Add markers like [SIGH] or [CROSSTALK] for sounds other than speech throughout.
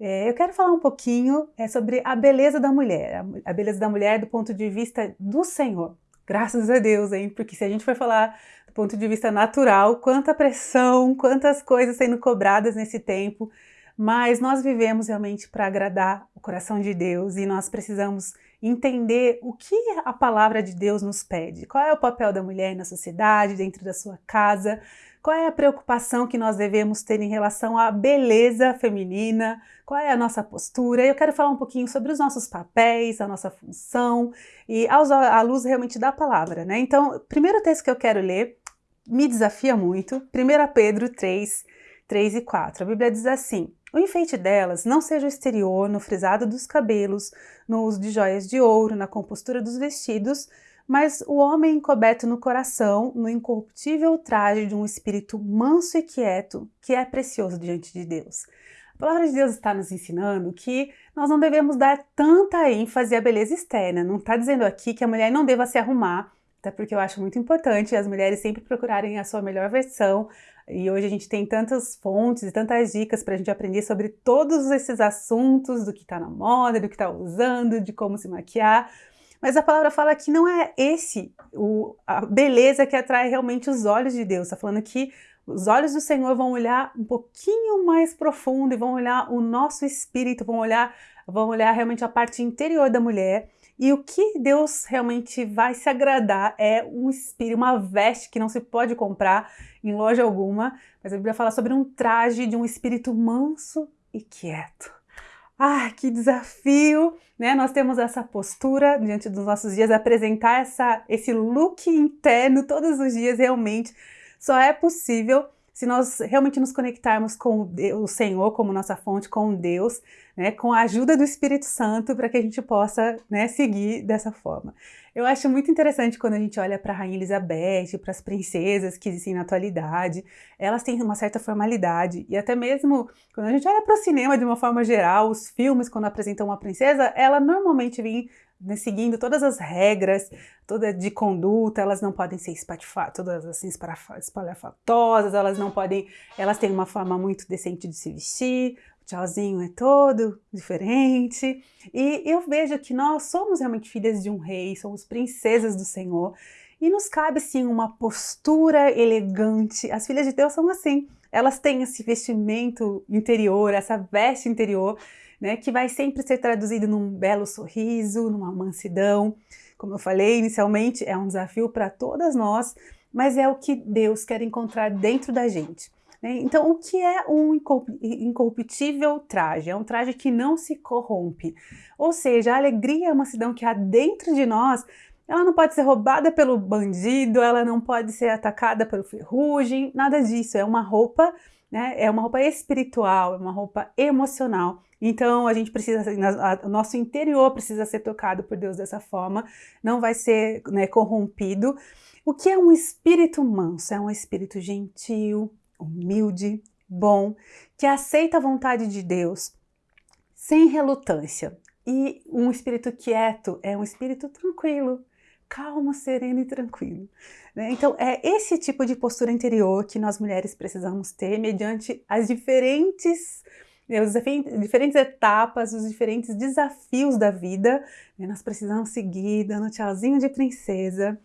É, eu quero falar um pouquinho é, sobre a beleza da mulher, a, beleza da mulher do ponto de vista do Senhor. Graças a Deus, hein? Porque se a gente for falar do ponto de vista natural, quanta pressão, quantas coisas sendo cobradas nesse tempo, mas nós vivemos realmente para agradar o coração de Deus e nós precisamos entender o que a palavra de Deus nos pede. Qual é o papel da mulher na sociedade, dentro da sua casa, qual é a preocupação que nós devemos ter em relação à beleza feminina? Qual é a nossa postura? Eu quero falar um pouquinho sobre os nossos papéis, a nossa função e à luz realmente da palavra, né? Então, o primeiro texto que eu quero ler me desafia muito, 1 Pedro 3, 3 e 4. A Bíblia diz assim: o enfeite delas não seja o exterior, no frisado dos cabelos, no uso de joias de ouro, na compostura dos vestidos, mas o homem encoberto no coração, no incorruptível traje de um espírito manso e quieto, que é precioso diante de Deus. A palavra de Deus está nos ensinando que nós não devemos dar tanta ênfase à beleza externa. Não está dizendo aqui que a mulher não deva se arrumar, até porque eu acho muito importante as mulheres sempre procurarem a sua melhor versão. E hoje a gente tem tantas fontes e tantas dicas para a gente aprender sobre todos esses assuntos, do que está na moda, do que está usando, de como se maquiar. Mas a palavra fala que não é esse o, a beleza que atrai realmente os olhos de Deus. Está falando que os olhos do Senhor vão olhar um pouquinho mais profundo e vão olhar o nosso espírito, vão olhar, vão olhar realmente a parte interior da mulher. E o que Deus realmente vai se agradar é um espírito, uma veste que não se pode comprar em loja alguma, mas a Bíblia fala sobre um traje de um espírito manso e quieto. Ah, que desafio, né? Nós temos essa postura diante dos nossos dias, apresentar essa, esse look interno todos os dias realmente só é possível se nós realmente nos conectarmos com o Senhor como nossa fonte, com Deus, né, com a ajuda do Espírito Santo para que a gente possa né, seguir dessa forma. Eu acho muito interessante quando a gente olha para a Rainha Elizabeth, para as princesas que existem na atualidade, elas têm uma certa formalidade, e até mesmo quando a gente olha para o cinema de uma forma geral, os filmes, quando apresentam uma princesa, ela normalmente vem né, seguindo todas as regras toda de conduta, elas não podem ser todas assim espalhafatosas, elas não podem, elas têm uma forma muito decente de se vestir, o tchauzinho é todo diferente, e eu vejo que nós somos realmente filhas de um rei, somos princesas do Senhor, e nos cabe sim uma postura elegante, as filhas de Deus são assim, elas têm esse vestimento interior, essa veste interior, né, que vai sempre ser traduzido num belo sorriso, numa mansidão. Como eu falei inicialmente, é um desafio para todas nós, mas é o que Deus quer encontrar dentro da gente. Né? Então, o que é um incorruptível traje? É um traje que não se corrompe. Ou seja, a alegria e a mansidão que há dentro de nós, ela não pode ser roubada pelo bandido, ela não pode ser atacada pelo ferrugem, nada disso. É uma roupa, né? é uma roupa espiritual, é uma roupa emocional então a gente precisa, o nosso interior precisa ser tocado por Deus dessa forma, não vai ser né, corrompido. O que é um espírito manso? É um espírito gentil, humilde, bom, que aceita a vontade de Deus sem relutância. E um espírito quieto é um espírito tranquilo, calmo, sereno e tranquilo. Né? Então, é esse tipo de postura interior que nós mulheres precisamos ter mediante as diferentes as diferentes etapas, os diferentes desafios da vida, né? nós precisamos seguir dando tchauzinho de princesa.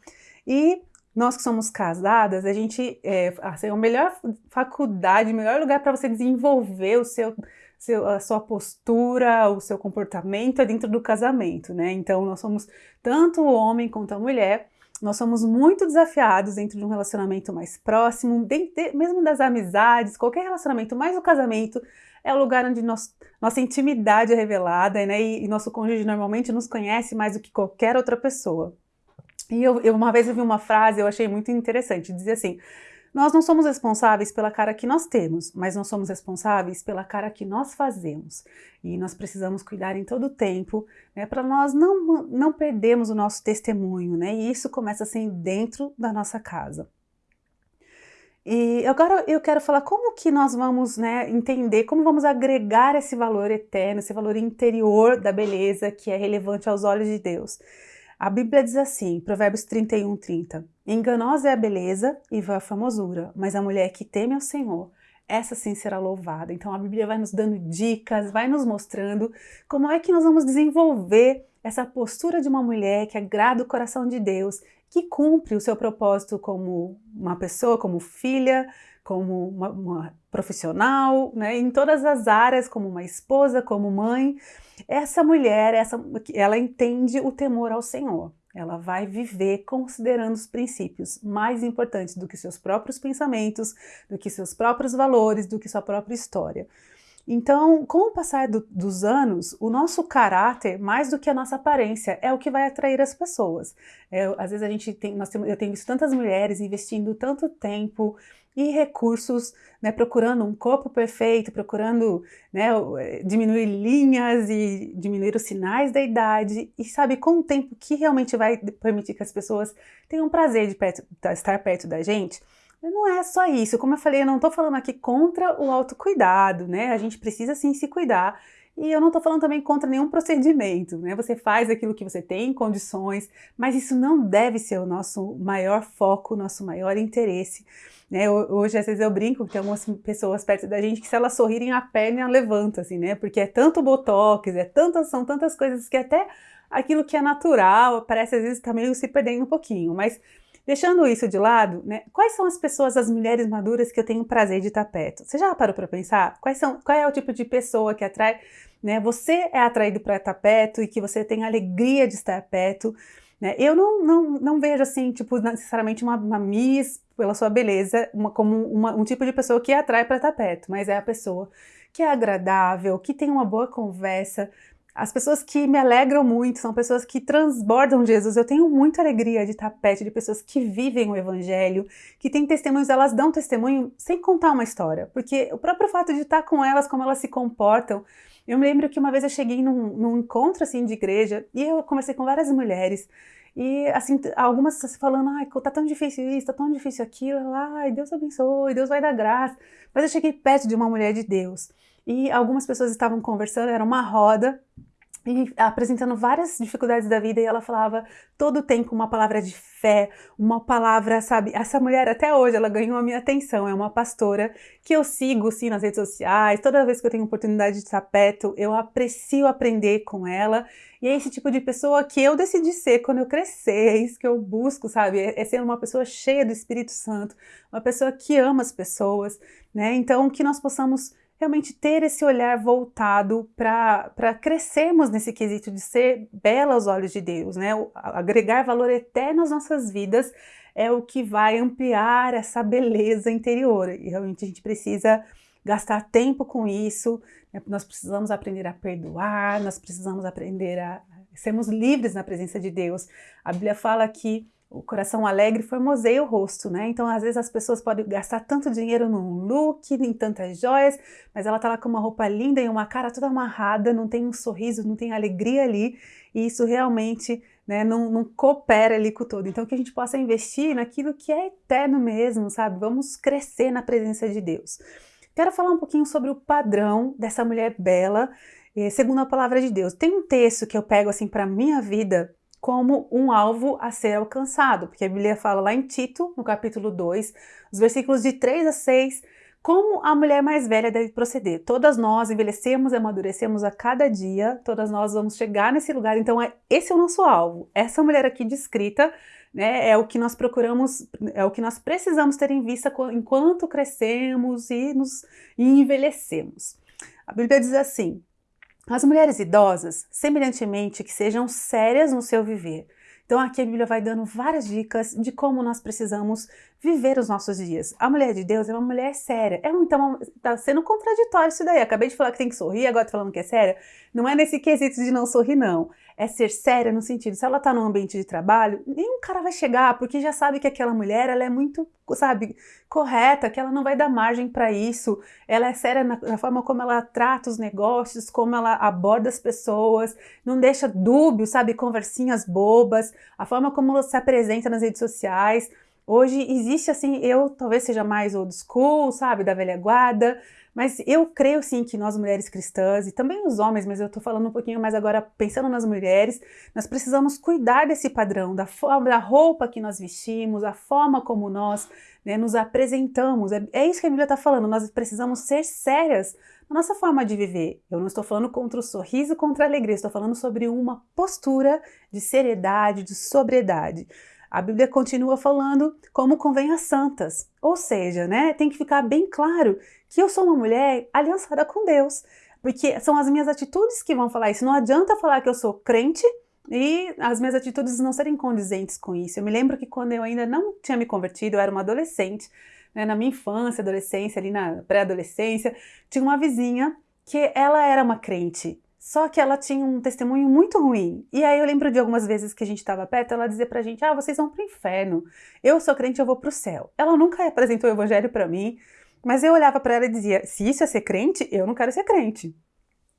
E nós que somos casadas, a gente, é, assim, a melhor faculdade, o melhor lugar para você desenvolver o seu, seu, a sua postura, o seu comportamento é dentro do casamento, né? Então, nós somos tanto o homem quanto a mulher, nós somos muito desafiados dentro de um relacionamento mais próximo, mesmo das amizades, qualquer relacionamento, mais o casamento, é o lugar onde nós, nossa intimidade é revelada, né? E, e, nosso cônjuge normalmente nos conhece mais do que qualquer outra pessoa. E eu, eu uma vez eu vi uma frase, eu achei muito interessante, dizia assim, nós não somos responsáveis pela cara que nós temos, mas nós somos responsáveis pela cara que nós fazemos. E nós precisamos cuidar em todo o tempo, né, para nós não, não perdermos o nosso testemunho, né? E isso começa assim dentro da nossa casa. E agora eu quero falar como que nós vamos né, entender, como vamos agregar esse valor eterno, esse valor interior da beleza que é relevante aos olhos de Deus. A Bíblia diz assim, Provérbios 31, 30, Enganosa é a beleza e vã a famosura, mas a mulher que teme ao Senhor, essa sim será louvada. Então a Bíblia vai nos dando dicas, vai nos mostrando como é que nós vamos desenvolver essa postura de uma mulher que agrada o coração de Deus, que cumpre o seu propósito como uma pessoa, como filha, como uma, uma profissional, né, em todas as áreas, como uma esposa, como mãe. Essa mulher, essa, ela entende o temor ao Senhor. Ela vai viver considerando os princípios mais importantes do que seus próprios pensamentos, do que seus próprios valores, do que sua própria história. Então, com o passar do, dos anos, o nosso caráter, mais do que a nossa aparência, é o que vai atrair as pessoas. É, às vezes a gente tem, nós temos, eu tenho visto tantas mulheres investindo tanto tempo e recursos, né, procurando um corpo perfeito, procurando né, diminuir linhas e diminuir os sinais da idade, e sabe, com o tempo que realmente vai permitir que as pessoas tenham prazer de perto, estar perto da gente, não é só isso, como eu falei, eu não estou falando aqui contra o autocuidado, né? A gente precisa sim se cuidar. E eu não estou falando também contra nenhum procedimento, né? Você faz aquilo que você tem condições, mas isso não deve ser o nosso maior foco, nosso maior interesse. Né? Hoje, às vezes, eu brinco que tem algumas pessoas perto da gente que se elas sorrirem, a perna levanta, assim, né? Porque é tanto botox, é tantas, são tantas coisas que até aquilo que é natural parece às vezes tá meio se perdendo um pouquinho, mas Deixando isso de lado, né, quais são as pessoas, as mulheres maduras que eu tenho prazer de estar perto? Você já parou para pensar? Quais são, qual é o tipo de pessoa que atrai? Né, você é atraído para estar perto e que você tem alegria de estar perto. Né? Eu não, não, não vejo assim, tipo, necessariamente uma, uma miss pela sua beleza, uma, como uma, um tipo de pessoa que atrai para estar perto, mas é a pessoa que é agradável, que tem uma boa conversa, as pessoas que me alegram muito são pessoas que transbordam Jesus. Eu tenho muita alegria de estar perto de pessoas que vivem o Evangelho, que têm testemunhos, elas dão testemunho sem contar uma história. Porque o próprio fato de estar com elas, como elas se comportam. Eu me lembro que uma vez eu cheguei num, num encontro assim de igreja e eu conversei com várias mulheres. E assim, algumas falando, ai, tá tão difícil isso, tá tão difícil aquilo, ai, Deus abençoe, Deus vai dar graça. Mas eu cheguei perto de uma mulher de Deus e algumas pessoas estavam conversando, era uma roda, e apresentando várias dificuldades da vida e ela falava todo o tempo uma palavra de fé, uma palavra, sabe? Essa mulher até hoje ela ganhou a minha atenção, é uma pastora que eu sigo sim nas redes sociais, toda vez que eu tenho oportunidade de estar perto, eu aprecio aprender com ela e é esse tipo de pessoa que eu decidi ser quando eu crescer, é isso que eu busco, sabe? É, é ser uma pessoa cheia do Espírito Santo, uma pessoa que ama as pessoas, né? Então que nós possamos realmente ter esse olhar voltado para crescermos nesse quesito de ser bela aos olhos de Deus, né? Agregar valor eterno às nossas vidas é o que vai ampliar essa beleza interior. E realmente a gente precisa gastar tempo com isso, né? nós precisamos aprender a perdoar, nós precisamos aprender a sermos livres na presença de Deus. A Bíblia fala que o coração alegre formoseia o rosto, né? Então, às vezes as pessoas podem gastar tanto dinheiro num look, em tantas joias, mas ela tá lá com uma roupa linda e uma cara toda amarrada, não tem um sorriso, não tem alegria ali, e isso realmente né, não, não coopera ali com o todo. Então, que a gente possa investir naquilo que é eterno mesmo, sabe? Vamos crescer na presença de Deus. Quero falar um pouquinho sobre o padrão dessa mulher bela, eh, segundo a palavra de Deus. Tem um texto que eu pego assim para minha vida como um alvo a ser alcançado, porque a Bíblia fala lá em Tito, no capítulo 2, os versículos de 3 a 6, como a mulher mais velha deve proceder. Todas nós envelhecemos e amadurecemos a cada dia, todas nós vamos chegar nesse lugar, então é, esse é o nosso alvo. Essa mulher aqui descrita né, é o que nós procuramos, é o que nós precisamos ter em vista enquanto crescemos e nos e envelhecemos. A Bíblia diz assim: as mulheres idosas, semelhantemente, que sejam sérias no seu viver. Então aqui a Bíblia vai dando várias dicas de como nós precisamos viver os nossos dias. A mulher de Deus é uma mulher séria. É então tá sendo contraditório isso daí. Acabei de falar que tem que sorrir, agora tô falando que é séria. Não é nesse quesito de não sorrir não é ser séria no sentido, se ela está num ambiente de trabalho, nenhum cara vai chegar, porque já sabe que aquela mulher, ela é muito, sabe, correta, que ela não vai dar margem para isso, ela é séria na, na, forma como ela trata os negócios, como ela aborda as pessoas, não deixa dúbio, sabe, conversinhas bobas, a forma como ela se apresenta nas redes sociais, Hoje existe assim, eu talvez seja mais old school, sabe, da velha guarda, Mas eu creio sim que nós mulheres cristãs, e também os homens, mas eu estou falando um pouquinho mais agora pensando nas mulheres, nós precisamos cuidar desse padrão, da forma, da roupa que nós vestimos, a forma como nós né, nos apresentamos. É, é isso que a Bíblia está falando, nós precisamos ser sérias na nossa forma de viver. Eu não estou falando contra o sorriso, contra a alegria, estou falando sobre uma postura de seriedade, de sobriedade. A Bíblia continua falando como convém às santas. Ou seja, né, tem que ficar bem claro que eu sou uma mulher aliançada com Deus. Porque são as minhas atitudes que vão falar isso. Não adianta falar que eu sou crente e as minhas atitudes não serem condizentes com isso. Eu me lembro que quando eu ainda não tinha me convertido, eu era uma adolescente, né, na minha infância, adolescência, ali na pré-adolescência, tinha uma vizinha que ela era uma crente. Só que ela tinha um testemunho muito ruim. E aí eu lembro de algumas vezes que a gente estava perto, ela dizia pra gente: "Ah, vocês vão pro inferno. Eu sou crente, eu vou pro céu". Ela nunca apresentou o evangelho para mim, mas eu olhava para ela e dizia: "Se isso é ser crente, eu não quero ser crente".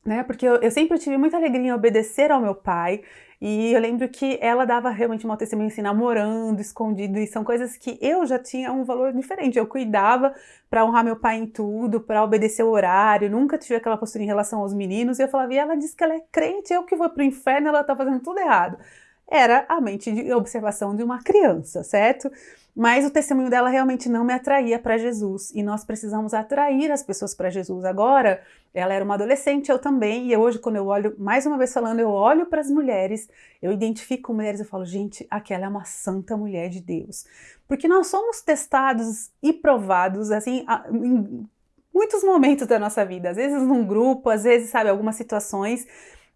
Né? Porque eu, eu sempre tive muita alegria em obedecer ao meu pai, e eu lembro que ela dava realmente uma testemunha assim, namorando, escondido, e são coisas que eu já tinha um valor diferente. Eu cuidava para honrar meu pai em tudo, para obedecer o horário, nunca tive aquela postura em relação aos meninos. E eu falava, e ela diz que ela é crente, eu que vou pro inferno, ela tá fazendo tudo errado. Era a mente de observação de uma criança, certo? Mas o testemunho dela realmente não me atraía para Jesus e nós precisamos atrair as pessoas para Jesus. Agora, ela era uma adolescente, eu também, e hoje, quando eu olho, mais uma vez falando, eu olho para as mulheres, eu identifico mulheres e falo, gente, aquela é uma santa mulher de Deus. Porque nós somos testados e provados, assim, em muitos momentos da nossa vida, às vezes num grupo, às vezes, sabe, algumas situações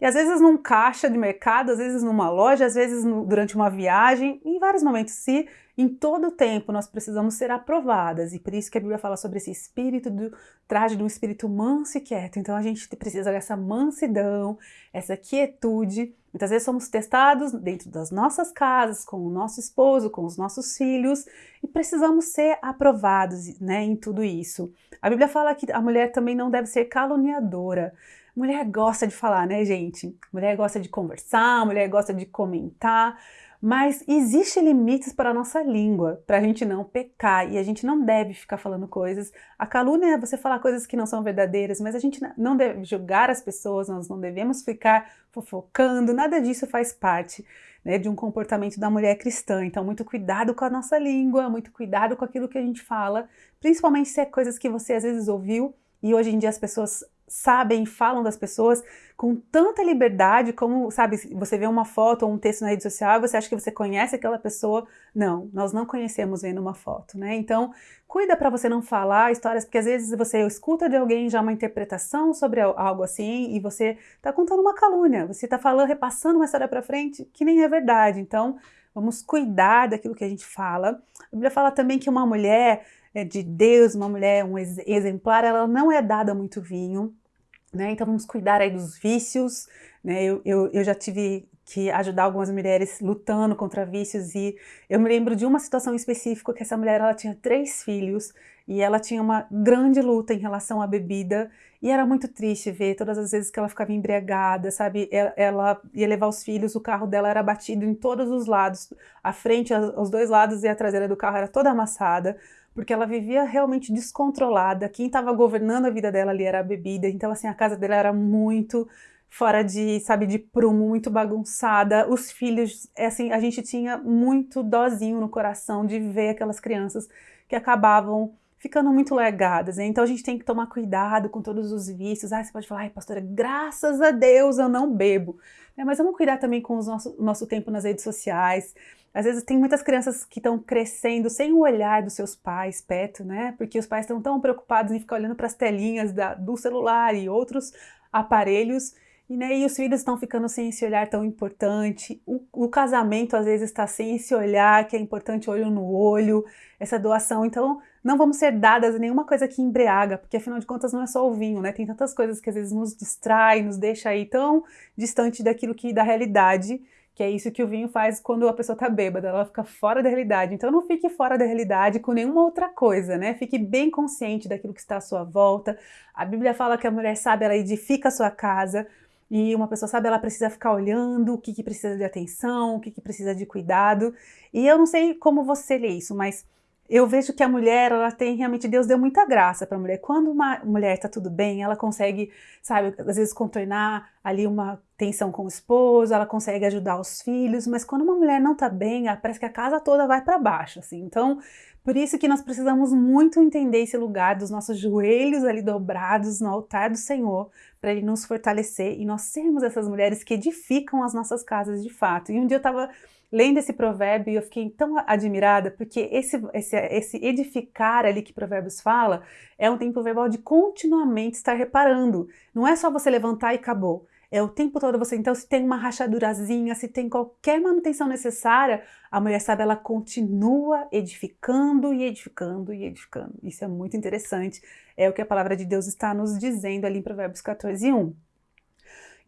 e às vezes num caixa de mercado, às vezes numa loja, às vezes no, durante uma viagem, em vários momentos. Se em todo tempo nós precisamos ser aprovadas, e por isso que a Bíblia fala sobre esse espírito do traje de um espírito manso e quieto. Então a gente precisa dessa mansidão, essa quietude. Muitas vezes somos testados dentro das nossas casas, com o nosso esposo, com os nossos filhos, e precisamos ser aprovados né, em tudo isso. A Bíblia fala que a mulher também não deve ser caluniadora. Mulher gosta de falar, né, gente? Mulher gosta de conversar, mulher gosta de comentar, mas existe limites para a nossa língua, para a gente não pecar e a gente não deve ficar falando coisas. A calúnia é você falar coisas que não são verdadeiras, mas a gente não deve julgar as pessoas, nós não devemos ficar fofocando, nada disso faz parte né, de um comportamento da mulher cristã. Então, muito cuidado com a nossa língua, muito cuidado com aquilo que a gente fala, principalmente se é coisas que você às vezes ouviu e hoje em dia as pessoas sabem, falam das pessoas com tanta liberdade, como, sabe, você vê uma foto ou um texto na rede social e você acha que você conhece aquela pessoa. Não, nós não conhecemos vendo uma foto, né? Então, cuida para você não falar histórias, porque às vezes você escuta de alguém já uma interpretação sobre algo assim e você está contando uma calúnia, você está falando, repassando uma história para frente que nem é verdade. Então, vamos cuidar daquilo que a gente fala. A Bíblia fala também que uma mulher é, de Deus, uma mulher, um exemplar, ela não é dada muito vinho, né? Então vamos cuidar aí dos vícios, né? Eu, eu, eu já tive que ajudar algumas mulheres lutando contra vícios e eu me lembro de uma situação específica que essa mulher ela tinha três filhos e ela tinha uma grande luta em relação à bebida e era muito triste ver todas as vezes que ela ficava embriagada, sabe? Ela, ia levar os filhos, o carro dela era batido em todos os lados, a frente, os dois lados e a traseira do carro era toda amassada porque ela vivia realmente descontrolada. Quem estava governando a vida dela ali era a bebida, então assim a casa dela era muito fora de, sabe, de prumo, muito bagunçada. Os filhos, é assim, a gente tinha muito dozinho no coração de ver aquelas crianças que acabavam ficando muito legadas. Né? Então a gente tem que tomar cuidado com todos os vícios. Ah, você pode falar, ai, pastora, graças a Deus eu não bebo. É, mas vamos cuidar também com o nosso, nosso tempo nas redes sociais. Às vezes tem muitas crianças que estão crescendo sem o olhar dos seus pais perto, né? Porque os pais estão tão preocupados em ficar olhando para as telinhas da, do celular e outros aparelhos. E, né, e os filhos estão ficando sem esse olhar tão importante. O, o casamento às vezes está sem esse olhar que é importante olho no olho, essa doação. Então, não vamos ser dadas a nenhuma coisa que embriaga, porque afinal de contas não é só o vinho, né? Tem tantas coisas que às vezes nos distrai, nos deixa aí tão distante daquilo que da realidade que é isso que o vinho faz quando a pessoa tá bêbada, ela fica fora da realidade. Então não fique fora da realidade com nenhuma outra coisa, né? Fique bem consciente daquilo que está à sua volta. A Bíblia fala que a mulher sabe, ela edifica a sua casa. E uma pessoa sabe, ela precisa ficar olhando o que, que precisa de atenção, o que, que precisa de cuidado. E eu não sei como você lê isso, mas eu vejo que a mulher, ela tem realmente, Deus deu muita graça para a mulher. Quando uma mulher está tudo bem, ela consegue, sabe, às vezes contornar ali uma tensão com o esposo, ela consegue ajudar os filhos, mas quando uma mulher não está bem, parece que a casa toda vai para baixo, assim. Então, por isso que nós precisamos muito entender esse lugar dos nossos joelhos ali dobrados no altar do Senhor, para Ele nos fortalecer e nós sermos essas mulheres que edificam as nossas casas de fato. E um dia eu estava lendo esse provérbio, eu fiquei tão admirada, porque esse, esse, esse edificar ali que Provérbios fala é um tempo verbal de continuamente estar reparando. Não é só você levantar e acabou. É o tempo todo você, então, se tem uma rachadurazinha, se tem qualquer manutenção necessária, a mulher sabe, ela continua edificando e edificando e edificando. Isso é muito interessante. É o que a palavra de Deus está nos dizendo ali em Provérbios 14, 1.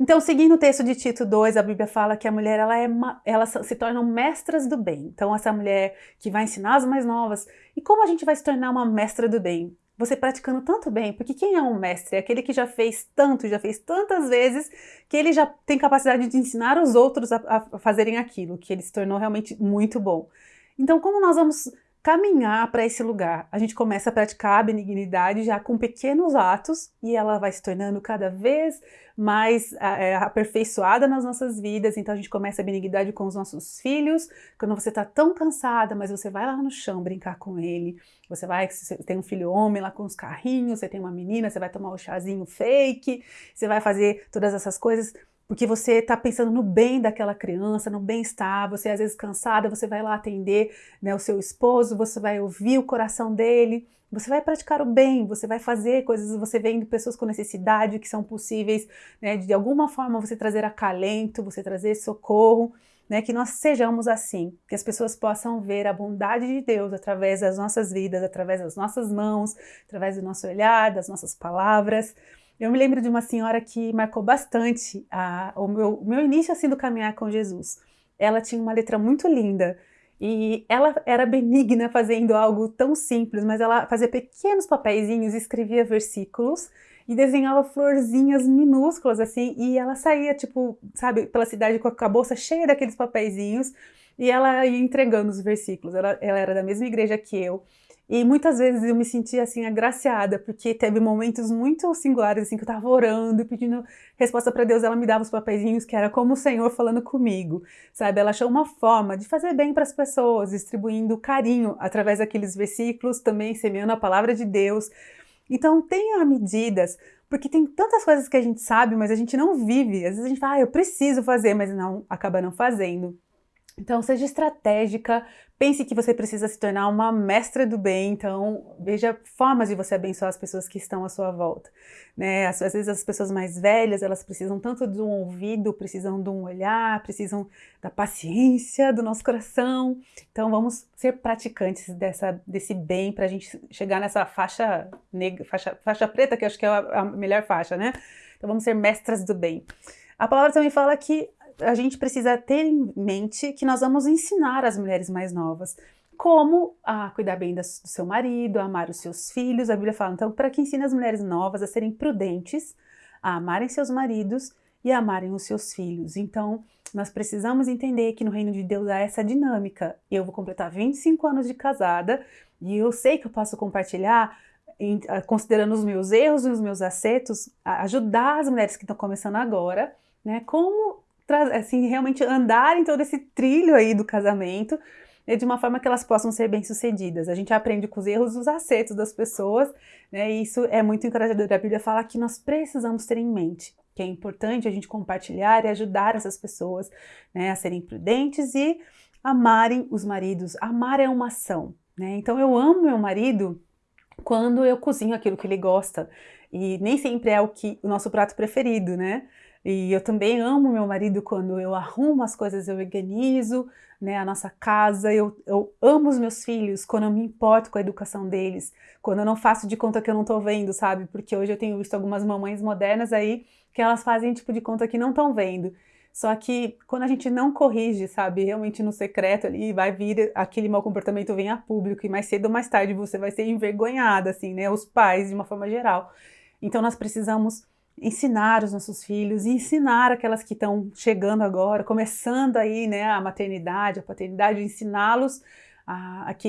Então, seguindo o texto de Tito 2, a Bíblia fala que a mulher ela é ela se tornam mestras do bem. Então, essa mulher que vai ensinar as mais novas. E como a gente vai se tornar uma mestra do bem? Você praticando tanto bem, porque quem é um mestre? É aquele que já fez tanto, já fez tantas vezes, que ele já tem capacidade de ensinar os outros a, a fazerem aquilo, que ele se tornou realmente muito bom. Então, como nós vamos caminhar para esse lugar. A gente começa a praticar a benignidade já com pequenos atos e ela vai se tornando cada vez mais é, aperfeiçoada nas nossas vidas. Então a gente começa a benignidade com os nossos filhos. Quando você está tão cansada, mas você vai lá no chão brincar com ele. Você vai, você tem um filho homem lá com os carrinhos, você tem uma menina, você vai tomar o um chazinho fake, você vai fazer todas essas coisas porque você está pensando no bem daquela criança, no bem-estar, você às vezes cansada, você vai lá atender né, o seu esposo, você vai ouvir o coração dele, você vai praticar o bem, você vai fazer coisas, você vendo pessoas com necessidade que são possíveis, né, de alguma forma você trazer acalento, você trazer socorro, né, que nós sejamos assim, que as pessoas possam ver a bondade de Deus através das nossas vidas, através das nossas mãos, através do nosso olhar, das nossas palavras, eu me lembro de uma senhora que marcou bastante a, o, meu, meu início assim do caminhar com Jesus. Ela tinha uma letra muito linda e ela era benigna fazendo algo tão simples, mas ela fazia pequenos papeizinhos, escrevia versículos e desenhava florzinhas minúsculas assim, e ela saía, tipo, sabe, pela cidade com a bolsa cheia daqueles papeizinhos e ela ia entregando os versículos. Ela, ela era da mesma igreja que eu. E muitas vezes eu me sentia assim agraciada, porque teve momentos muito singulares assim que eu estava orando e pedindo resposta para Deus, ela me dava os papeizinhos que era como o Senhor falando comigo, sabe? Ela achou uma forma de fazer bem para as pessoas, distribuindo carinho através daqueles versículos, também semeando a palavra de Deus. Então tenha medidas, porque tem tantas coisas que a gente sabe, mas a gente não vive. Às vezes a gente fala, ah, eu preciso fazer, mas não acaba não fazendo. Então, seja estratégica, pense que você precisa se tornar uma mestra do bem, então veja formas de você abençoar as pessoas que estão à sua volta. Né? Às, vezes as pessoas mais velhas, elas precisam tanto de um ouvido, precisam de um olhar, precisam da paciência do nosso coração. Então vamos ser praticantes dessa, desse bem para a gente chegar nessa faixa negra, faixa, faixa preta, que eu acho que é a, a melhor faixa, né? Então vamos ser mestras do bem. A palavra também fala que a gente precisa ter em mente que nós vamos ensinar as mulheres mais novas como a cuidar bem do seu marido, a amar os seus filhos. A Bíblia fala, então, para que ensine as mulheres novas a serem prudentes, a amarem seus maridos e a amarem os seus filhos. Então, nós precisamos entender que no reino de Deus há essa dinâmica. Eu vou completar 25 anos de casada e eu sei que eu posso compartilhar considerando os meus erros e os meus acertos, ajudar as mulheres que estão começando agora, né? Como assim, realmente andar em todo esse trilho aí do casamento né, de uma forma que elas possam ser bem-sucedidas. A gente aprende com os erros os acertos das pessoas, né, e isso é muito encorajador. A Bíblia fala que nós precisamos ter em mente que é importante a gente compartilhar e ajudar essas pessoas né, a serem prudentes e amarem os maridos. Amar é uma ação. Né? Então eu amo meu marido quando eu cozinho aquilo que ele gosta. E nem sempre é o que o nosso prato preferido, né? E eu também amo meu marido quando eu arrumo as coisas, eu organizo né, a nossa casa, eu, eu amo os meus filhos quando eu me importo com a educação deles, quando eu não faço de conta que eu não tô vendo, sabe? Porque hoje eu tenho visto algumas mamães modernas aí que elas fazem tipo de conta que não estão vendo. Só que quando a gente não corrige, sabe, realmente no secreto ali, vai vir aquele mau comportamento vem a público e mais cedo ou mais tarde você vai ser envergonhada, assim, né? Os pais, de uma forma geral. Então nós precisamos ensinar os nossos filhos, ensinar aquelas que estão chegando agora, começando aí, né, a maternidade, a paternidade, ensiná-los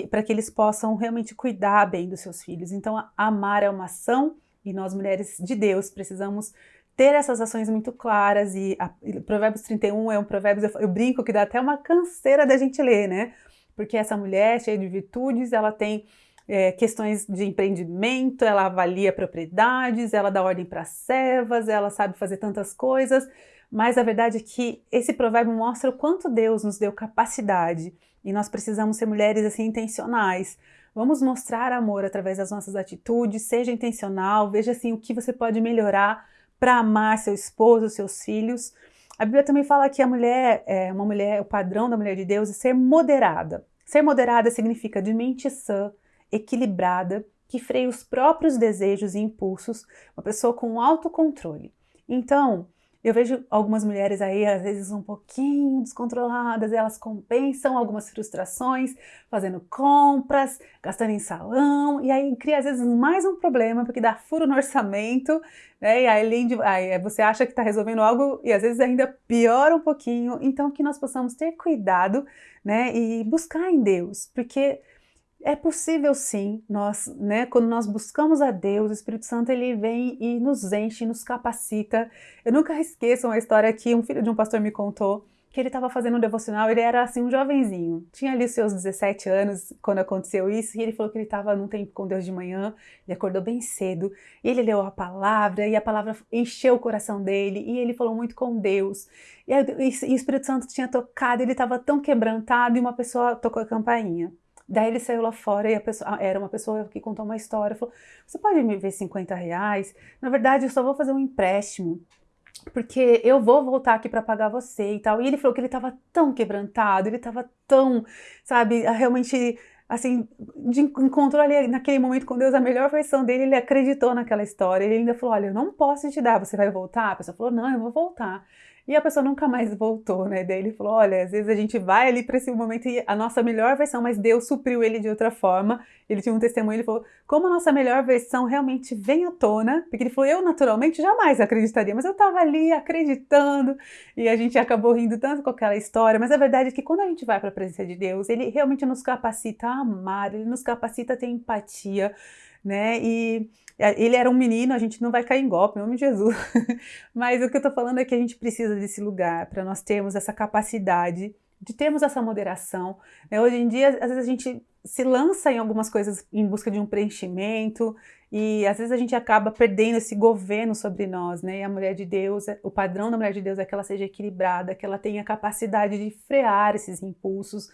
para que eles possam realmente cuidar bem dos seus filhos. Então, amar é uma ação e nós, mulheres de Deus, precisamos ter essas ações muito claras. E, a, e Provérbios 31 é um provérbio, eu, eu brinco que dá até uma canseira da gente ler, né? Porque essa mulher cheia de virtudes, ela tem é, questões de empreendimento, ela avalia propriedades, ela dá ordem para servas, ela sabe fazer tantas coisas, mas a verdade é que esse provérbio mostra o quanto Deus nos deu capacidade e nós precisamos ser mulheres assim intencionais. Vamos mostrar amor através das nossas atitudes, seja intencional, veja assim o que você pode melhorar para amar seu esposo, seus filhos. A Bíblia também fala que a mulher, é, uma mulher, o padrão da mulher de Deus é ser moderada. Ser moderada significa de mente sã, equilibrada, que freia os próprios desejos e impulsos, uma pessoa com autocontrole. Então, eu vejo algumas mulheres aí, às vezes um pouquinho descontroladas, elas compensam algumas frustrações, fazendo compras, gastando em salão, e aí cria às vezes mais um problema, porque dá furo no orçamento, né? E aí, além de, aí você acha que está resolvendo algo e às vezes ainda piora um pouquinho. Então, que nós possamos ter cuidado, né? E buscar em Deus, porque é possível sim, nós, né, quando nós buscamos a Deus, o Espírito Santo ele vem e nos enche, nos capacita. Eu nunca esqueço uma história que um filho de um pastor me contou, que ele estava fazendo um devocional, ele era assim um jovenzinho, tinha ali seus 17 anos quando aconteceu isso, e ele falou que ele estava num tempo com Deus de manhã, ele acordou bem cedo, e ele leu a palavra, e a palavra encheu o coração dele, e ele falou muito com Deus, e, e o Espírito Santo tinha tocado, ele estava tão quebrantado, e uma pessoa tocou a campainha. Daí ele saiu lá fora e a pessoa, era uma pessoa que contou uma história, falou, você pode me ver 50 reais? Na verdade, eu só vou fazer um empréstimo, porque eu vou voltar aqui para pagar você e tal. E ele falou que ele estava tão quebrantado, ele estava tão, sabe, realmente assim, de, encontrou ali naquele momento com Deus a melhor versão dele, ele acreditou naquela história. Ele ainda falou: Olha, eu não posso te dar, você vai voltar? A pessoa falou: Não, eu vou voltar. E a pessoa nunca mais voltou, né? Daí ele falou: olha, às vezes a gente vai ali para esse momento e a nossa melhor versão, mas Deus supriu ele de outra forma. Ele tinha um testemunho, ele falou: como a nossa melhor versão realmente vem à tona, porque ele falou: eu naturalmente jamais acreditaria, mas eu estava ali acreditando e a gente acabou rindo tanto com aquela história. Mas a verdade é que quando a gente vai para a presença de Deus, ele realmente nos capacita a amar, ele nos capacita a ter empatia, né? E é, ele era um menino, a gente não vai cair em golpe, em nome de Jesus. [LAUGHS] Mas o que eu estou falando é que a gente precisa desse lugar para nós termos essa capacidade de termos essa moderação. Né? Hoje em dia, às vezes a gente se lança em algumas coisas em busca de um preenchimento e às vezes a gente acaba perdendo esse governo sobre nós, né? E a mulher de Deus, o padrão da mulher de Deus é que ela seja equilibrada, que ela tenha capacidade de frear esses impulsos.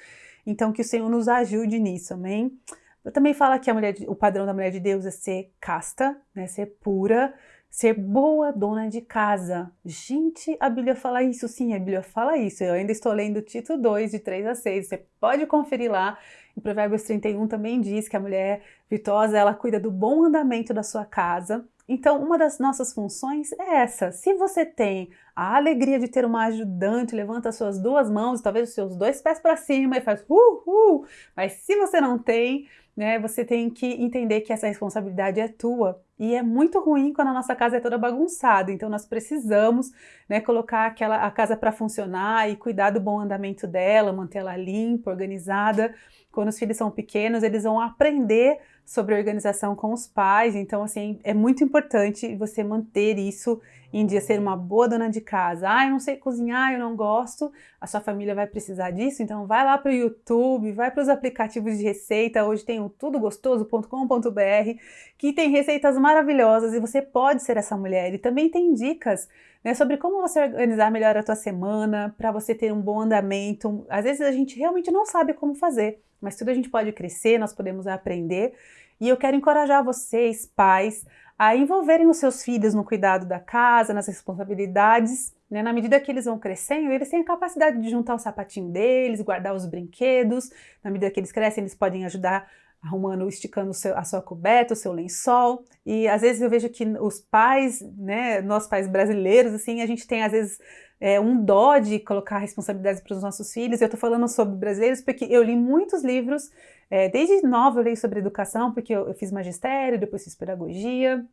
Então, que o Senhor nos ajude nisso, amém? Eu também fala que a mulher, o padrão da mulher de Deus é ser casta, né, ser pura, ser boa dona de casa. Gente, a Bíblia fala isso, sim, a Bíblia fala isso. Eu ainda estou lendo Tito 2, de 3 a 6. Você pode conferir lá. Em Provérbios 31 também diz que a mulher virtuosa, ela cuida do bom andamento da sua casa. Então, uma das nossas funções é essa. Se você tem a alegria de ter uma ajudante, levanta suas duas mãos, talvez os seus dois pés para cima e faz uh, uh. Mas se você não tem, né? Você tem que entender que essa responsabilidade é tua. E é muito ruim quando a nossa casa é toda bagunçada. Então nós precisamos, né, colocar aquela a casa para funcionar e cuidar do bom andamento dela, mantê-la limpa, organizada. Quando os filhos são pequenos, eles vão aprender sobre organização com os pais. Então, assim, é muito importante você manter isso em dia, ser uma boa dona de casa. Ah, eu não sei cozinhar, eu não gosto. A sua família vai precisar disso, então vai lá para o YouTube, vai para os aplicativos de receita. Hoje tem o tudogostoso.com.br, que tem receitas maravilhosas e você pode ser essa mulher. E também tem dicas né, sobre como você organizar melhor a tua semana, para você ter um bom andamento. Às vezes a gente realmente não sabe como fazer mas tudo a gente pode crescer, nós podemos aprender. E eu quero encorajar vocês, pais, a envolverem os seus filhos no cuidado da casa, nas responsabilidades. Né? Na medida que eles vão crescendo, eles têm a capacidade de juntar o sapatinho deles, guardar os brinquedos. Na medida que eles crescem, eles podem ajudar arrumando, esticando seu, a sua coberta, o seu lençol. E às vezes eu vejo que os pais, né, nós pais brasileiros, assim, a gente tem às vezes é, um dó de colocar responsabilidades para os nossos filhos. Eu estou falando sobre brasileiros porque eu li muitos livros, é, desde nova eu leio sobre educação, porque eu, eu fiz magistério, depois fiz pedagogia,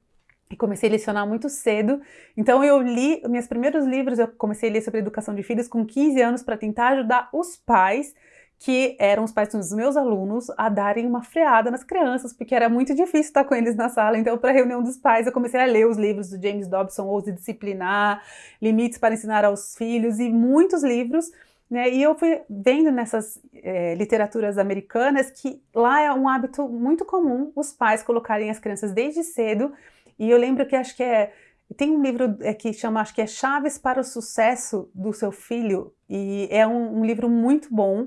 e comecei a lecionar muito cedo. Então eu li meus primeiros livros, eu comecei a ler sobre educação de filhos com 15 anos para tentar ajudar os pais que eram os pais dos meus alunos a darem uma freada nas crianças, porque era muito difícil estar com eles na sala. Então, para a reunião dos pais, eu comecei a ler os livros do James Dobson, Ouse Disciplinar, Limites para Ensinar aos Filhos e muitos livros. Né? E eu fui vendo nessas é, literaturas americanas que lá é um hábito muito comum os pais colocarem as crianças desde cedo. E eu lembro que acho que é tem um livro é, que chama, acho que é Chaves para o Sucesso do Seu Filho, e é um, um livro muito bom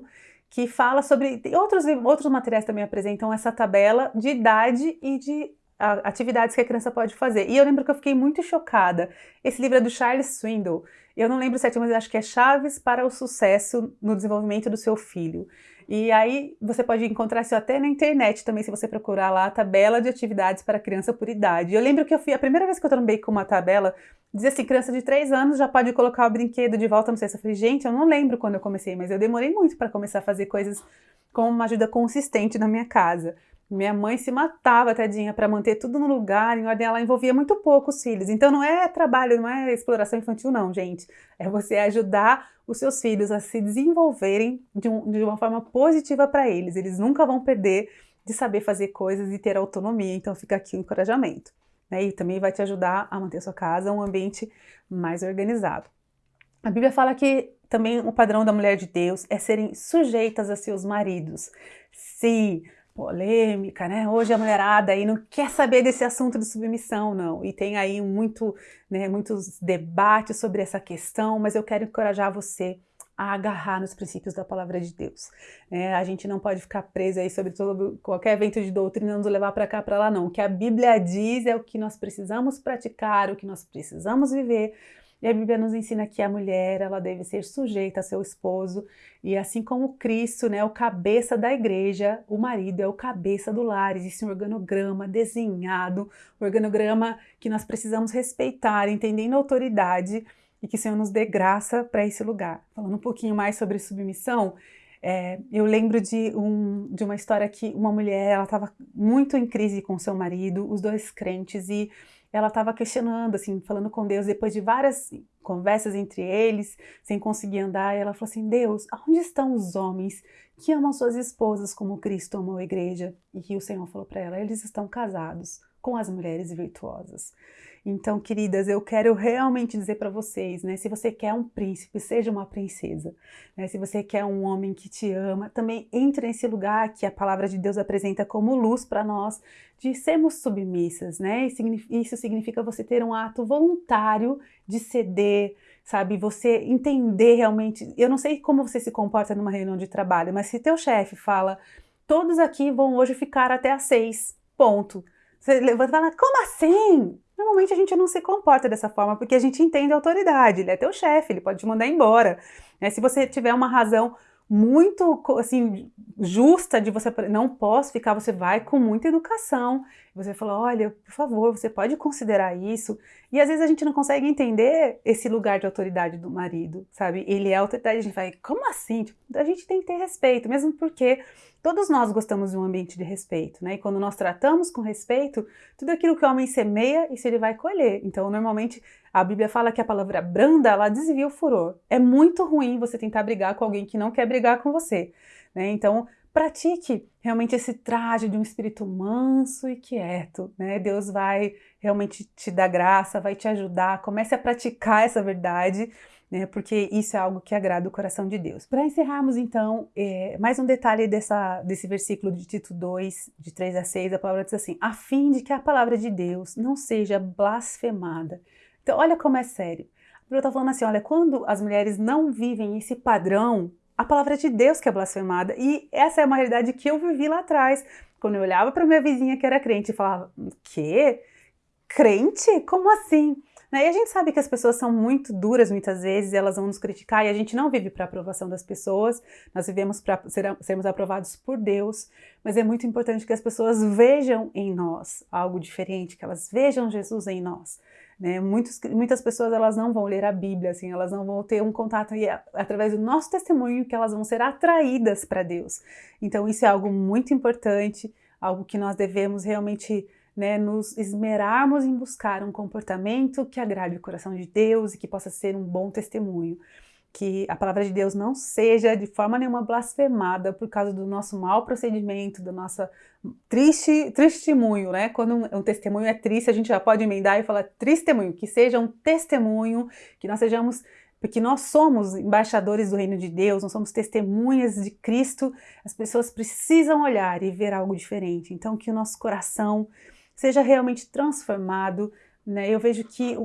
que fala sobre. Outros, outros materiais também apresentam essa tabela de idade e de atividades que a criança pode fazer. E eu lembro que eu fiquei muito chocada. Esse livro é do Charles Swindoll. Eu não lembro certo, mas acho que é Chaves para o Sucesso no Desenvolvimento do Seu Filho. E aí você pode encontrar isso até na internet também, se você procurar lá a tabela de atividades para criança por idade. Eu lembro que eu fui, a primeira vez que eu trombei com uma tabela, dizia assim, criança de 3 anos já pode colocar o brinquedo de volta no cesto. Eu falei, gente, eu não lembro quando eu comecei, mas eu demorei muito para começar a fazer coisas com uma ajuda consistente na minha casa. Minha mãe se matava, tadinha, para manter tudo no lugar, em ordem. Ela envolvia muito pouco os filhos. Então não é trabalho, não é exploração infantil, não, gente. É você ajudar os seus filhos a se desenvolverem de, um, de uma forma positiva para eles. Eles nunca vão perder de saber fazer coisas e ter autonomia. Então fica aqui o encorajamento. Né? E também vai te ajudar a manter sua casa um ambiente mais organizado. A Bíblia fala que também o padrão da mulher de Deus é serem sujeitas a seus maridos. Sim, polêmica, né? Hoje a mulherada aí não quer saber desse assunto de submissão, não. E tem aí muito, né, muitos debates sobre essa questão, mas eu quero encorajar você a agarrar nos princípios da palavra de Deus. É, a gente não pode ficar preso aí sobre todo, qualquer evento de doutrina, nos levar para cá, para lá, não. O que a Bíblia diz é o que nós precisamos praticar, o que nós precisamos viver, e a Bíblia nos ensina que a mulher ela deve ser sujeita a seu esposo e assim como Cristo, né, o cabeça da igreja, o marido é o cabeça do lar. Existe um organograma desenhado, um organograma que nós precisamos respeitar, entendendo a autoridade e que o Senhor nos dê graça para esse lugar. Falando um pouquinho mais sobre submissão, é, eu lembro de, um, de uma história que uma mulher ela estava muito em crise com seu marido, os dois crentes e ela estava questionando, assim, falando com Deus, depois de várias conversas entre eles, sem conseguir andar, ela falou assim: Deus, onde estão os homens que amam suas esposas como Cristo amou a igreja? E o Senhor falou para ela: eles estão casados com as mulheres virtuosas. Então, queridas, eu quero realmente dizer para vocês, né? Se você quer um príncipe, seja uma princesa. Né? Se você quer um homem que te ama, também entre nesse lugar que a palavra de Deus apresenta como luz para nós, de sermos submissas, né? Isso significa você ter um ato voluntário de ceder, sabe? Você entender realmente. Eu não sei como você se comporta numa reunião de trabalho, mas se teu chefe fala, todos aqui vão hoje ficar até às seis, ponto. Você levanta e fala, como assim? Normalmente a gente não se comporta dessa forma porque a gente entende a autoridade, ele é teu chefe, ele pode te mandar embora. Né? Se você tiver uma razão muito assim justa de você não posso ficar, você vai com muita educação. Você fala, olha, por favor, você pode considerar isso. E às vezes a gente não consegue entender esse lugar de autoridade do marido, sabe? Ele é autoridade, a gente vai, como assim? Tipo, a gente tem que ter respeito, mesmo porque todos nós gostamos de um ambiente de respeito, né? E quando nós tratamos com respeito, tudo aquilo que o homem semeia, isso ele vai colher. Então, normalmente a Bíblia fala que a palavra branda, ela desvia o furor. É muito ruim você tentar brigar com alguém que não quer brigar com você. Né? Então, pratique realmente esse traje de um espírito manso e quieto. Né? Deus vai realmente te dar graça, vai te ajudar. Comece a praticar essa verdade. Né, porque isso é algo que agrada o coração de Deus. Para encerrarmos, então, é, mais um detalhe dessa, desse versículo de Tito 2, de 3 a 6, a palavra diz assim: a fim de que a palavra de Deus não seja blasfemada então, olha como é sério. A Bíblia está falando assim: olha, quando as mulheres não vivem esse padrão, a palavra de Deus que é blasfemada. E essa é uma realidade que eu vivi lá atrás. Quando eu olhava para minha vizinha que era crente e falava: quê? Crente? Como assim? Né? E a gente sabe que as pessoas são muito duras muitas vezes, elas vão nos criticar e a gente não vive para aprovação das pessoas, nós vivemos para ser, sermos aprovados por Deus, mas é muito importante que as pessoas vejam em nós algo diferente, que elas vejam Jesus em nós. Né? Muitos, muitas pessoas elas não vão ler a Bíblia, assim, elas não vão ter um contato e é através do nosso testemunho que elas vão ser atraídas para Deus. Então isso é algo muito importante, algo que nós devemos realmente né, nos esmerarmos em buscar um comportamento que agrade o coração de Deus e que possa ser um bom testemunho. Que a palavra de Deus não seja de forma nenhuma blasfemada por causa do nosso mau procedimento, do nosso triste testemunho, né? Quando um, um, testemunho é triste, a gente já pode emendar e falar testemunho, que seja um testemunho, que nós sejamos porque nós somos embaixadores do reino de Deus, nós somos testemunhas de Cristo, as pessoas precisam olhar e ver algo diferente. Então, que o nosso coração seja realmente transformado. Né? Eu vejo que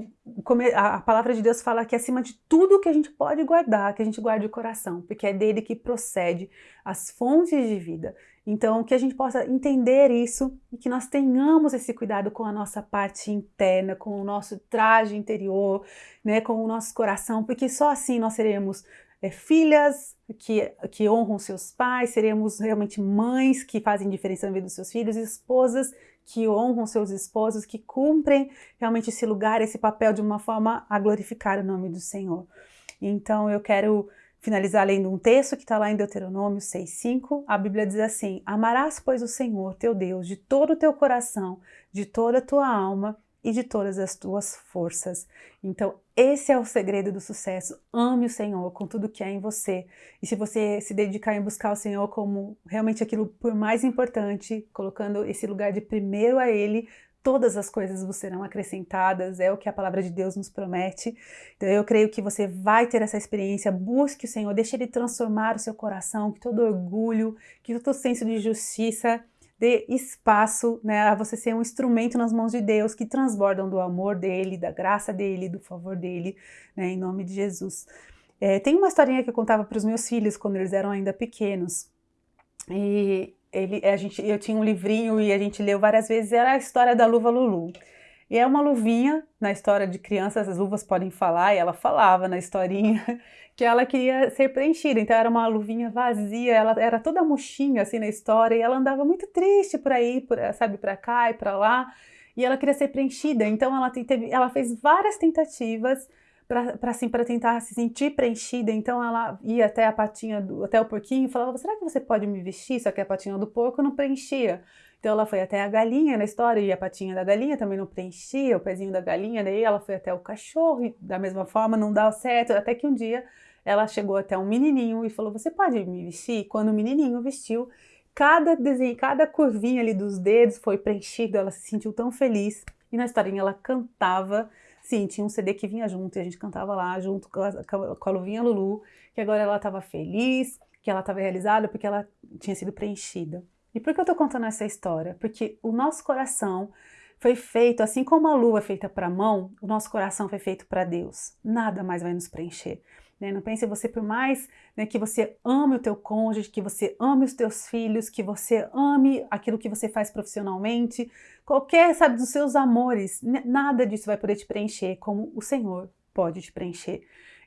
a palavra de Deus fala que acima de tudo que a gente pode guardar, que a gente guarde o coração, porque é dele que procede as fontes de vida. Então, que a gente possa entender isso e que nós tenhamos esse cuidado com a nossa parte interna, com o nosso traje interior, né, com o nosso coração, porque só assim nós seremos é, filhas que, que honram seus pais, seremos realmente mães que fazem diferença na vida dos seus filhos, esposas que honram seus esposos, que cumprem realmente esse lugar, esse papel de uma forma a glorificar o nome do Senhor. Então, eu quero finalizar lendo um texto que está lá em Deuteronômio 6,5. A Bíblia diz assim: Amarás, pois, o Senhor teu Deus de todo o teu coração, de toda a tua alma e de todas as tuas forças. Então, esse é o segredo do sucesso. Ame o Senhor com tudo que é em você. E se você se dedicar em buscar o Senhor como realmente aquilo por mais importante, colocando esse lugar de primeiro a Ele, todas as coisas vos serão acrescentadas, é o que a palavra de Deus nos promete. Então eu creio que você vai ter essa experiência, busque o Senhor, deixe Ele transformar o seu coração, que todo orgulho, que todo senso de justiça dê espaço né, a você ser um instrumento nas mãos de Deus que transbordam do amor dEle, da graça dEle, do favor dEle, né, em nome de Jesus. É, tem uma historinha que eu contava para os meus filhos quando eles eram ainda pequenos, e ele, a gente, eu tinha um livrinho e a gente leu várias vezes, era a história da luva Lulu. E é uma luvinha, na história de crianças, as luvas podem falar, e ela falava na historinha [LAUGHS] que ela queria ser preenchida, então era uma luvinha vazia, ela era toda murchinha assim na história, e ela andava muito triste por aí, por, sabe, para cá e para lá, e ela queria ser preenchida, então ela, teve, ela fez várias tentativas para assim, tentar se sentir preenchida. Então ela ia até a patinha do, até o porquinho e falava: "Será que você pode me vestir?" Só que a patinha do porco não preenchia. Então ela foi até a galinha na história e a patinha da galinha também não preenchia, o pezinho da galinha, daí ela foi até o cachorro e da mesma forma não dá certo, até que um dia ela chegou até um menininho e falou: "Você pode me vestir?" Quando o menininho vestiu, cada desenho, cada curvinha ali dos dedos foi preenchido, ela se sentiu tão feliz. E na historinha ela cantava Sim, tinha um CD que vinha junto e a gente cantava lá junto com a, a Luvinha Lulu, que agora ela estava feliz, que ela estava realizada porque ela tinha sido preenchida. E por que eu estou contando essa história? Porque o nosso coração foi feito, assim como a lua é feita para a mão, o nosso coração foi feito para Deus. Nada mais vai nos preencher. Né? Não pense você, por mais né, que você ame o teu cônjuge, que você ame os teus filhos, que você ame aquilo que você faz profissionalmente, qualquer, sabe, dos seus amores, nada disso vai poder te preencher como o Senhor pode te preencher.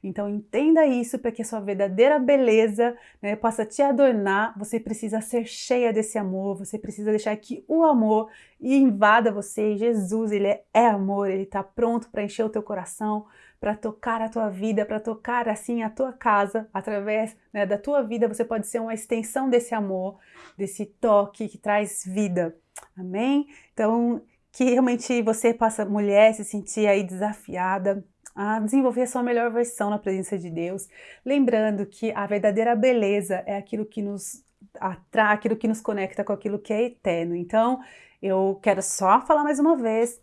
Então entenda isso para que a sua verdadeira beleza né, possa te adornar. Você precisa ser cheia desse amor, você precisa deixar que o amor invada você. Jesus, ele é, amor, ele está pronto para encher o teu coração, para tocar a tua vida, para tocar assim a tua casa, através né, da tua vida, você pode ser uma extensão desse amor, desse toque que traz vida. Amém? Então, que realmente você possa, mulher, se sentir aí desafiada a desenvolver a sua melhor versão na presença de Deus, lembrando que a verdadeira beleza é aquilo que nos atrai, aquilo que nos conecta com aquilo que é eterno. Então, eu quero só falar mais uma vez,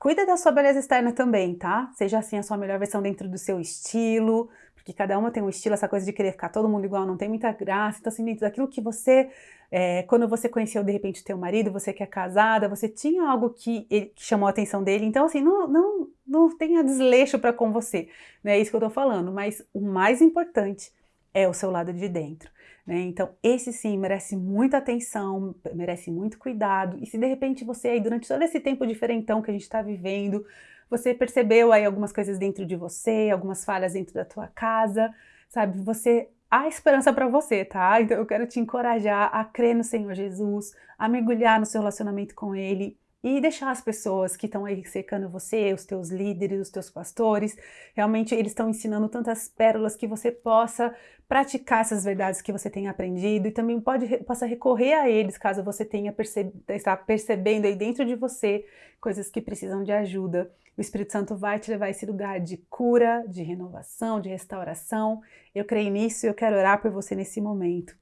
Cuida da sua beleza externa também, tá? Seja assim a sua melhor versão dentro do seu estilo, porque cada uma tem um estilo, essa coisa de querer ficar todo mundo igual não tem muita graça. Então, assim, dentro daquilo que você, é, quando você conheceu de repente teu marido, você que é casada, você tinha algo que, ele, que chamou a atenção dele. Então, assim, não, não, não tenha desleixo para com você, não é isso que eu tô falando. Mas o mais importante é o seu lado de dentro. Né? Então, esse sim merece muita atenção, merece muito cuidado. E se de repente você aí, durante todo esse tempo diferentão que a gente está vivendo, você percebeu aí algumas coisas dentro de você, algumas falhas dentro da tua casa, sabe? Você há esperança para você, tá? Então eu quero te encorajar a crer no Senhor Jesus, a mergulhar no seu relacionamento com Ele e deixar as pessoas que estão aí secando você, os teus líderes, os teus pastores, realmente eles estão ensinando tantas pérolas que você possa praticar essas verdades que você tem aprendido e também pode possa recorrer a eles caso você tenha perceb, está percebendo aí dentro de você coisas que precisam de ajuda. O Espírito Santo vai te levar a esse lugar de cura, de renovação, de restauração. Eu creio nisso e eu quero orar por você nesse momento.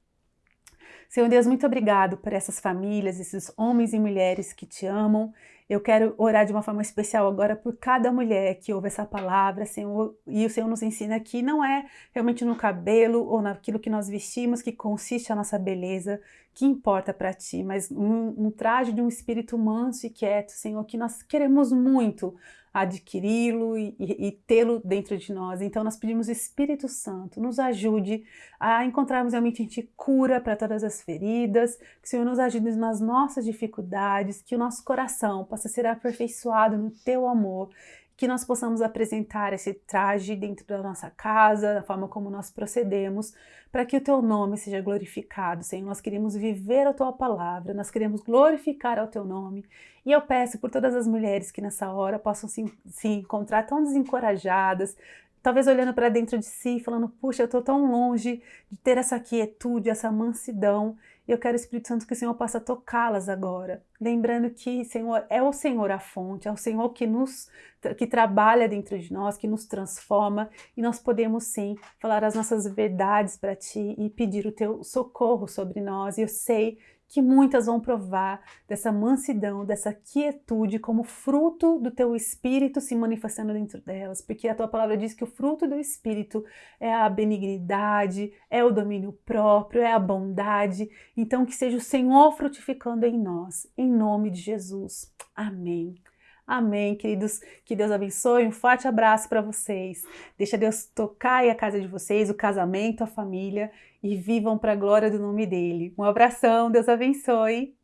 Senhor Deus, muito obrigado por essas famílias, esses homens e mulheres que te amam. Eu quero orar de uma forma especial agora por cada mulher que ouve essa palavra, Senhor, e o Senhor nos ensina que não é realmente no cabelo ou naquilo que nós vestimos que consiste a nossa beleza, que importa para ti, mas um, um traje de um espírito manso e quieto, Senhor, que nós queremos muito adquiri-lo e, e, tê-lo dentro de nós. Então nós pedimos Espírito Santo, nos ajude a encontrarmos realmente em Ti cura para todas as feridas, que o Senhor nos ajude nas nossas dificuldades, que o nosso coração possa ser aperfeiçoado no Teu amor que nós possamos apresentar esse traje dentro da nossa casa, da forma como nós procedemos, para que o teu nome seja glorificado, Senhor. Nós queremos viver a tua palavra, nós queremos glorificar ao teu nome. E eu peço por todas as mulheres que nessa hora possam se, se encontrar tão desencorajadas, talvez olhando para dentro de si, falando: puxa, eu estou tão longe de ter essa quietude, essa mansidão. E eu quero, Espírito Santo, que o Senhor possa tocá-las agora. Lembrando que Senhor, é o Senhor a fonte, é o Senhor que nos que trabalha dentro de nós, que nos transforma, e nós podemos sim falar as nossas verdades para Ti e pedir o Teu socorro sobre nós. E eu sei que muitas vão provar dessa mansidão, dessa quietude como fruto do teu espírito se manifestando dentro delas, porque a tua palavra diz que o fruto do espírito é a benignidade, é o domínio próprio, é a bondade. Então que seja o Senhor frutificando em nós, em nome de Jesus. Amém. Amém, queridos. Que Deus abençoe. Um forte abraço para vocês. Deixa Deus tocar a casa de vocês, o casamento, a família e vivam para a glória do nome dele. Um abração. Deus abençoe.